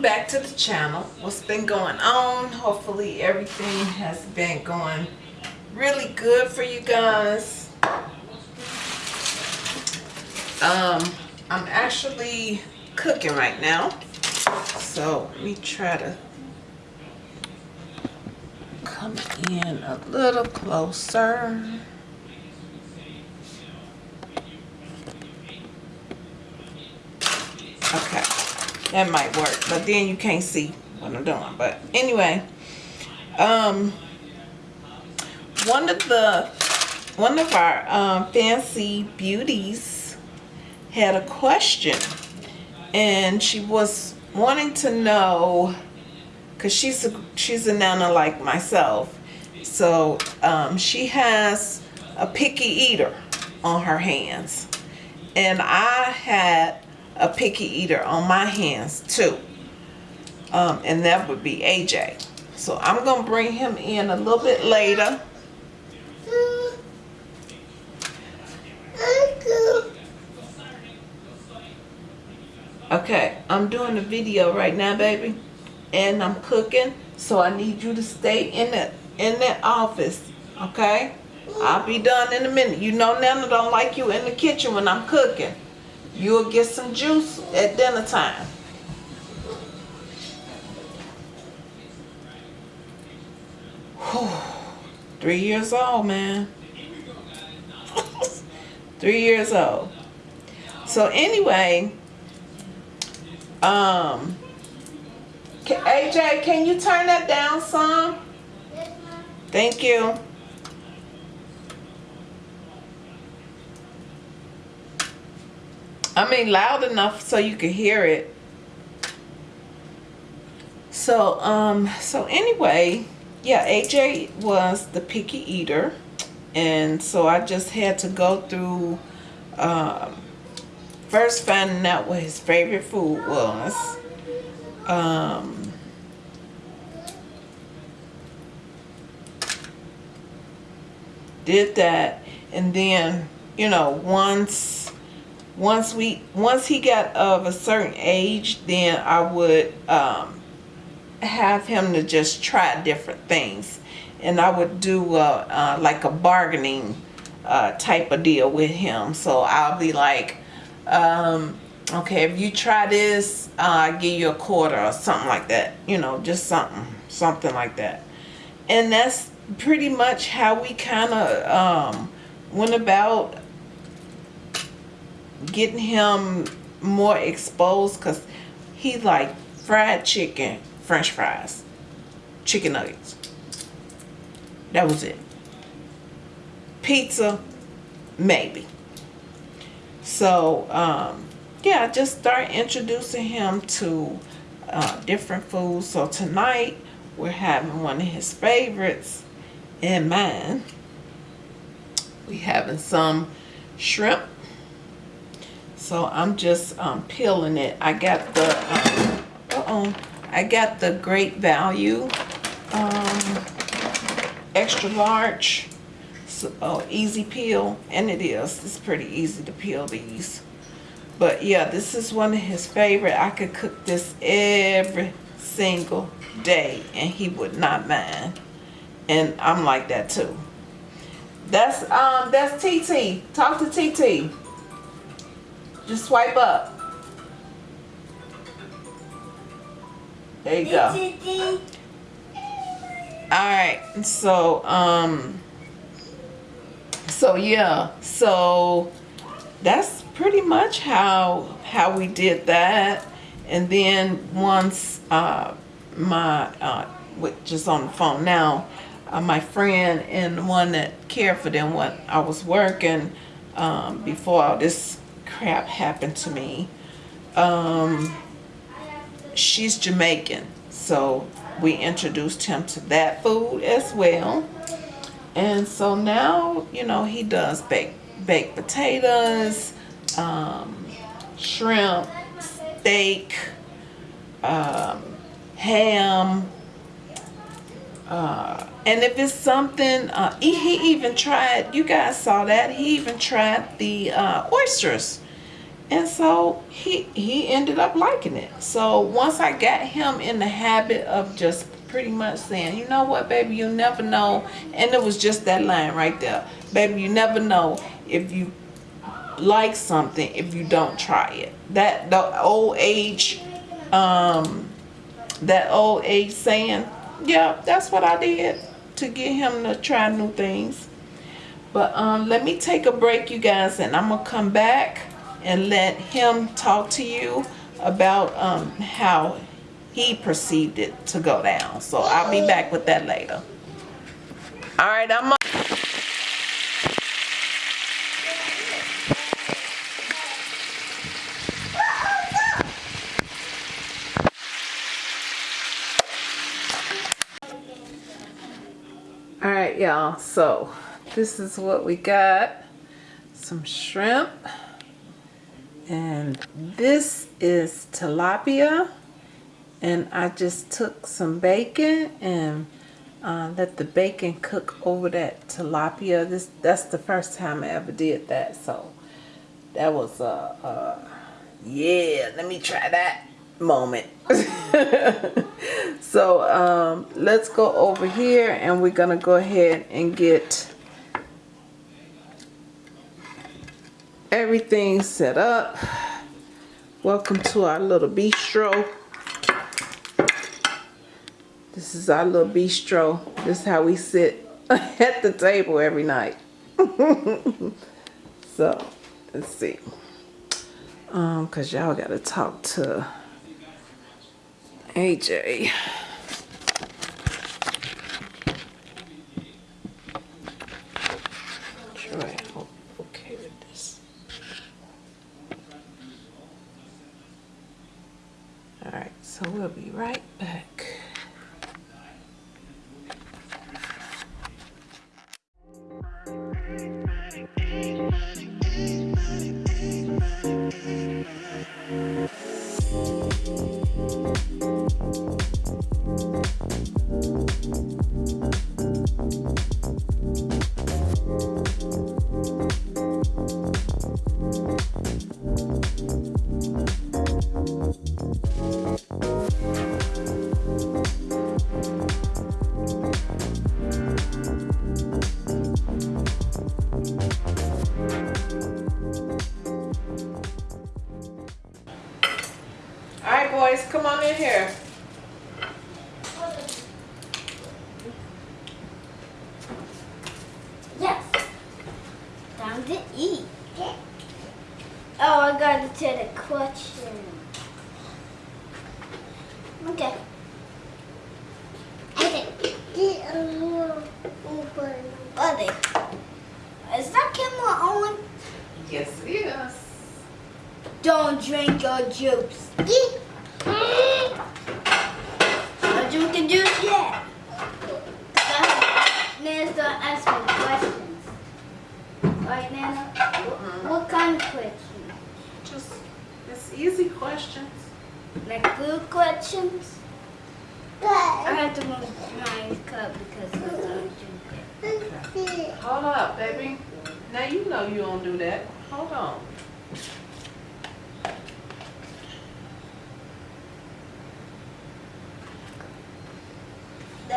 Welcome back to the channel. What's been going on? Hopefully everything has been going really good for you guys. Um, I'm actually cooking right now. So let me try to come in a little closer. Okay, that might work, but then you can't see what I'm doing. But anyway, um, one of the one of our um, fancy beauties had a question, and she was wanting to know because she's a she's a nana like myself, so um, she has a picky eater on her hands, and I had a picky eater on my hands too. Um, and that would be AJ. So I'm going to bring him in a little bit later. Okay, I'm doing a video right now, baby. And I'm cooking. So I need you to stay in the, in the office. Okay? I'll be done in a minute. You know Nana don't like you in the kitchen when I'm cooking. You'll get some juice at dinner time. Three years old, man. Three years old. So anyway, um, AJ, can you turn that down some? Thank you. I mean loud enough so you can hear it. So, um, so anyway, yeah, AJ was the picky eater. And so I just had to go through, um, first finding out what his favorite food was. Um, did that. And then, you know, once once we once he got of a certain age then I would um, have him to just try different things. And I would do uh, uh, like a bargaining uh, type of deal with him. So I'll be like um, okay if you try this uh, I'll give you a quarter or something like that. You know just something something like that. And that's pretty much how we kind of um, went about getting him more exposed because he like fried chicken, french fries, chicken nuggets. That was it. Pizza, maybe. So, um, yeah, just start introducing him to uh, different foods. So tonight, we're having one of his favorites and mine. We having some shrimp so I'm just um, peeling it. I got the, uh, uh-oh, I got the great value um, extra large so, oh, easy peel and it is. It's pretty easy to peel these. But yeah this is one of his favorite. I could cook this every single day and he would not mind. And I'm like that too. That's um that's TT talk to TT just swipe up. There you go. Alright, so, um, so yeah, so that's pretty much how, how we did that. And then once, uh, my, uh, which is on the phone now, uh, my friend and the one that cared for them when I was working, um, before all this crap happened to me. Um, she's Jamaican, so we introduced him to that food as well. And so now, you know, he does bake baked potatoes, um, shrimp, steak, um, ham, uh, and if it's something, uh, he, he, even tried, you guys saw that, he even tried the uh, oysters and so he he ended up liking it. So once i got him in the habit of just pretty much saying you know what baby you never know and it was just that line right there baby you never know if you like something if you don't try it. That the old age um that old age saying yeah that's what i did to get him to try new things. But um let me take a break you guys and i'm gonna come back and let him talk to you about um, how he perceived it to go down. So I'll be back with that later. All right, I'm. All right, y'all. So this is what we got. Some shrimp. And this is tilapia. And I just took some bacon and uh, let the bacon cook over that tilapia. This That's the first time I ever did that. So that was a, uh, yeah, let me try that moment. so um, let's go over here and we're going to go ahead and get everything set up. Welcome to our little bistro. This is our little bistro. This is how we sit at the table every night. so, let's see. Um, cause y'all gotta talk to AJ. guys. Come on in here. Yes. Time to eat. Oh, I gotta take the question. Okay. Buddy. Is that camera on? Yes, it is. Don't drink your juice. Questions. Right, Nana? What kind of questions? Just, easy questions. Like good questions? I had to move my cup because I. Hold up, baby. Now you know you don't do that. Hold on.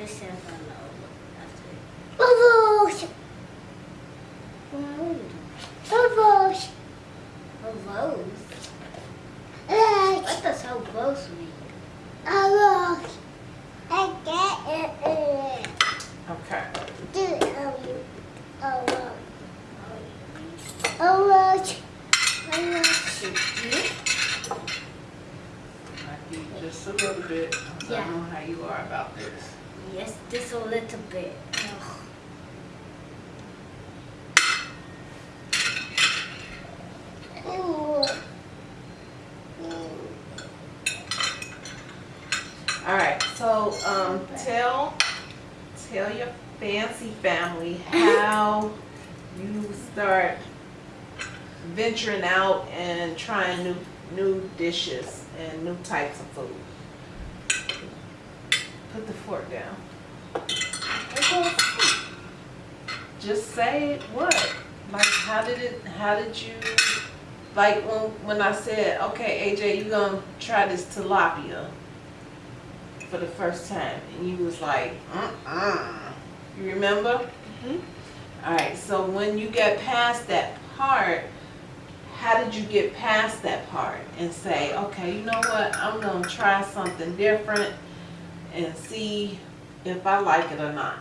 Let's see tell your fancy family how you start venturing out and trying new new dishes and new types of food. Put the fork down. Just say. What? Like, how did it? How did you? Like when when I said, okay, AJ, you gonna try this tilapia for the first time, and you was like, uh-uh. You remember? Mhm. All right. So when you get past that part, how did you get past that part and say, okay, you know what? I'm gonna try something different and see if I like it or not.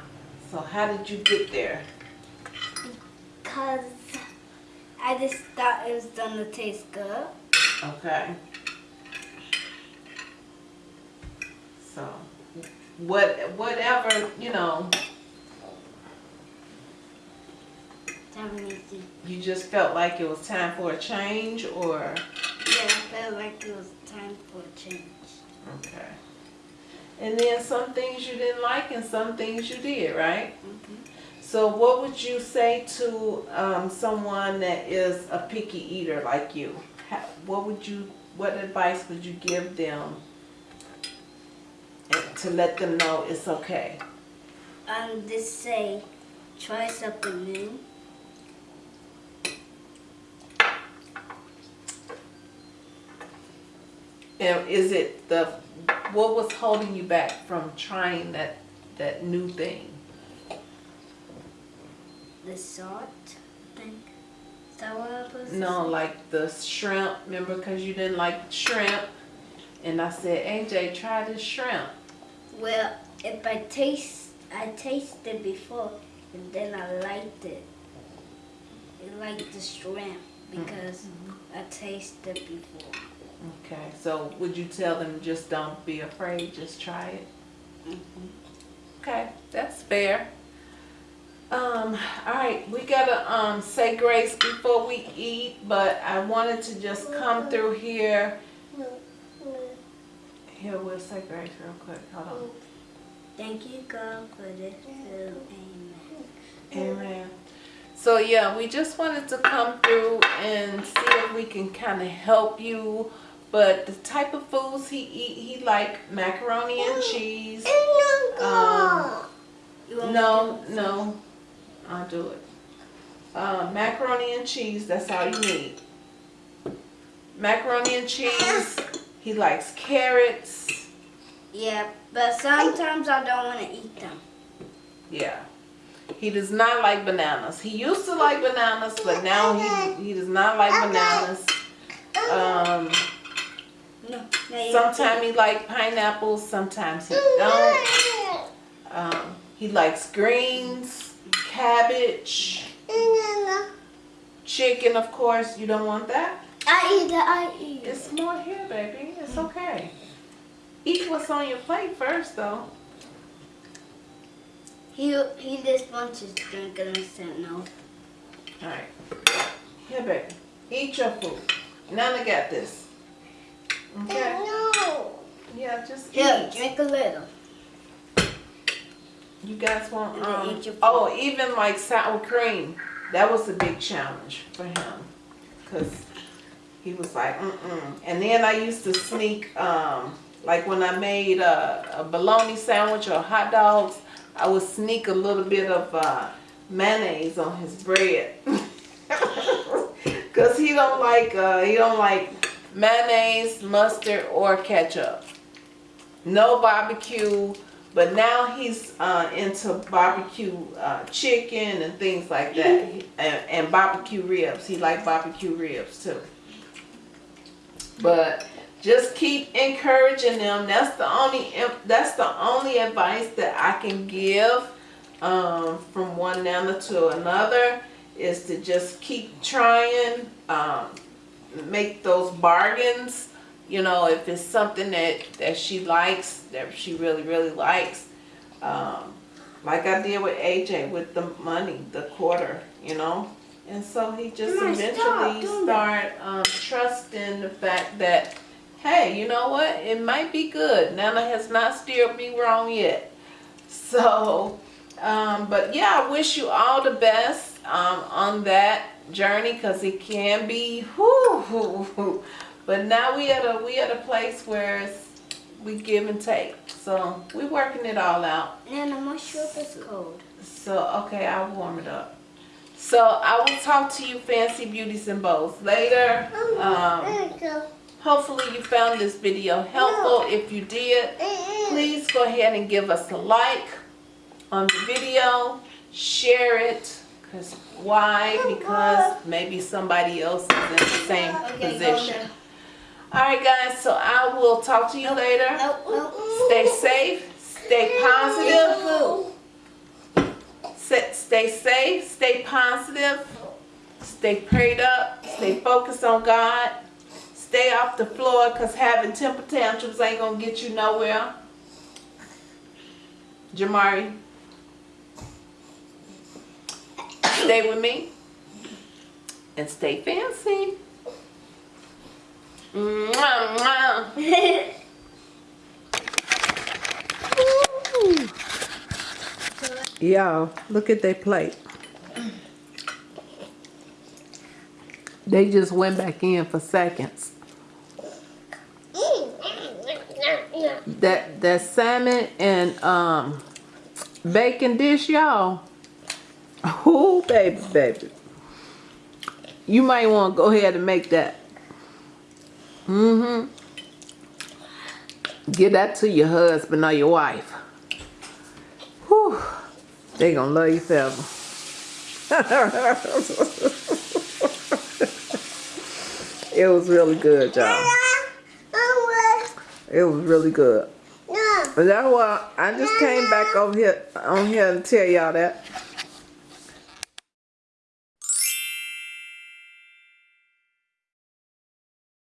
So how did you get there? Cause I just thought it was gonna taste good. Okay. So, what, whatever, you know, Time needs to- you just felt like it was time for a change or, Yeah, I felt like it was time for a change. okay. And then some things you didn't like and some things you did, right? Mhm. So what would you say to um, someone that is a picky eater like you? How, what would you, what advice would you give them to let them know it's okay? Um, just say, try something new. And is it the, what was holding you back from trying that, that new thing? The salt thing. Is that what I'm No, like the shrimp, remember, because you didn't like shrimp? And I said, AJ, try this shrimp. Well, if I taste, I tasted before, and then I liked it. I liked the shrimp because I tasted before. Okay, so would you tell them just don't be afraid, just try it? Mhm. Okay, that's fair. Um, all right, we gotta um say grace before we eat, but I wanted to just come through here. Here, we'll say grace real quick. Hold on. Thank you, God, for this food. Amen. Amen. So yeah, we just wanted to come through and see if we can kind of help you. But the type of foods he eat, he like macaroni and cheese. Um, No, no, I'll do it. Uh, macaroni and cheese, that's all you need. Macaroni and cheese, he likes carrots, Yeah, but sometimes I don't want to eat them. yeah. He does not like bananas. He used to like bananas, but now he, he does not like bananas. Um, No. sometimes he like pineapples, sometimes he don't. Um, he likes greens, cabbage, chicken, of course. You don't want that? I eat it. I eat it. It's more here, baby. It's okay. Eat what's on your plate first, though. He he just wants his drink and I said no. All right. Here, baby. Eat your food. Nana got this. Okay? No. Yeah, just Here, eat. drink a little. You guys want, um, eat your food. oh, even like sour cream. That was a big challenge for him. Because he was like, mm-mm. And then I used to sneak, um, like when I made a, a bologna sandwich or hot dogs, I would sneak a little bit of uh, mayonnaise on his bread. Cause he don't like uh, he don't like mayonnaise, mustard, or ketchup. No barbecue, but now he's uh, into barbecue uh, chicken and things like that, and, and barbecue ribs. He like barbecue ribs too. But just keep encouraging them. That's the only that's the only advice that I can give um, from one nana to another is to just keep trying, um, make those bargains. You know, if it's something that that she likes, that she really really likes, um, like I did with AJ with the money, the quarter. You know, and so he just Mama, eventually doing start um, trusting the fact that hey, you know what? It might be good. Nana has not steered me wrong yet. So, Um, but yeah, I wish you all the best um, on that journey because it can be whoo, whoo, whoo. But now we at a we at a place where it's, we give and take. So we working it all out. And I'm not sure if it's cold. So okay, I'll warm it up. So I will talk to you, fancy beauties and bows, later. Um, hopefully you found this video helpful. If you did, please go ahead and give us a like on the video. Share it. Cause why? Because maybe somebody else is in the same Okay, position. All right, guys. So I will talk to you later. Stay safe. Stay positive. Stay, safe, stay positive, stay prayed up, stay focused on God, stay off the floor because having temper tantrums ain't gonna get you nowhere. Jamari, stay with me and stay fancy. Mwah, mwah. Y'all, look at their plate. They just went back in for seconds. That that salmon and um bacon dish, y'all. Oh baby, baby. You might want to go ahead and make that. Mm-hmm. Give that to your husband or your wife. They gonna love you forever. it was really good, y'all. It was really good. And that's why I just came back over here on here to tell y'all that.